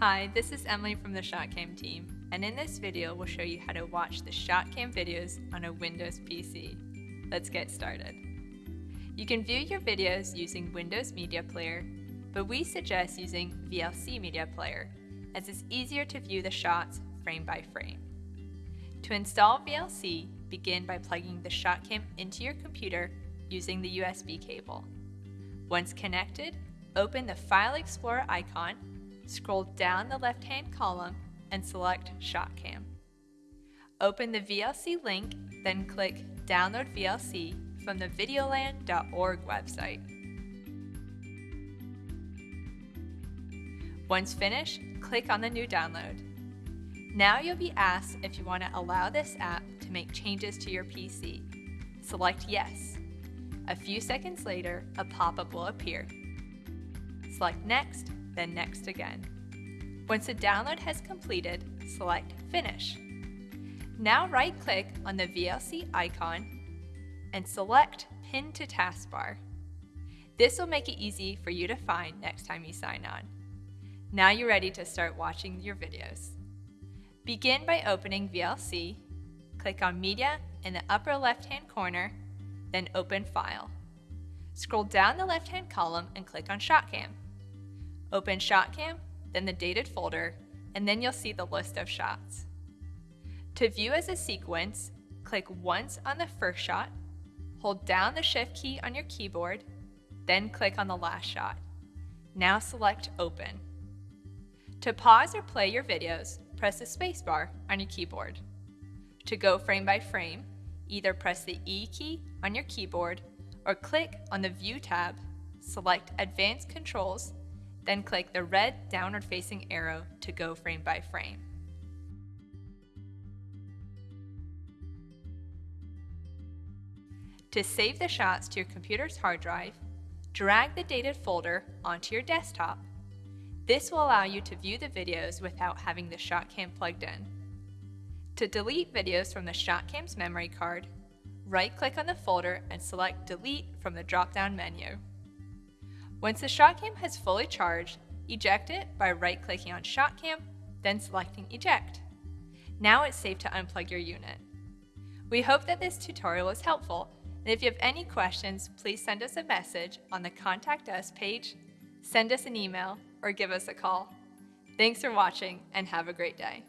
Hi, this is Emily from the ShotCam team, and in this video we'll show you how to watch the ShotCam videos on a Windows PC. Let's get started. You can view your videos using Windows Media Player, but we suggest using VLC Media Player, as it's easier to view the shots frame by frame. To install VLC, begin by plugging the ShotCam into your computer using the USB cable. Once connected, open the File Explorer icon, scroll down the left-hand column, and select ShotCam. Open the VLC link, then click Download VLC from the videolan.org website. Once finished, click on the new download. Now you'll be asked if you want to allow this app to make changes to your PC. Select Yes. A few seconds later, a pop-up will appear. Select Next, then Next again. Once the download has completed, select Finish. Now right-click on the VLC icon and select Pin to Taskbar. This will make it easy for you to find next time you sign on. Now you're ready to start watching your videos. Begin by opening VLC, click on Media in the upper left-hand corner, then Open File. Scroll down the left-hand column and click on ShotCam. Open ShotCam, then the dated folder, and then you'll see the list of shots. To view as a sequence, click once on the first shot, hold down the Shift key on your keyboard, then click on the last shot. Now select Open. To pause or play your videos, press the spacebar on your keyboard. To go frame by frame, either press the E key on your keyboard or click on the View tab, select Advanced Controls, then click the red downward facing arrow to go frame by frame. To save the shots to your computer's hard drive, drag the dated folder onto your desktop. This will allow you to view the videos without having the ShotCam plugged in. To delete videos from the ShotCam's memory card, right-click on the folder and select Delete from the drop-down menu. Once the ShotCam has fully charged, eject it by right-clicking on ShotCam, then selecting Eject. Now it's safe to unplug your unit. We hope that this tutorial was helpful, and if you have any questions, please send us a message on the Contact Us page, send us an email, or give us a call. Thanks for watching and have a great day.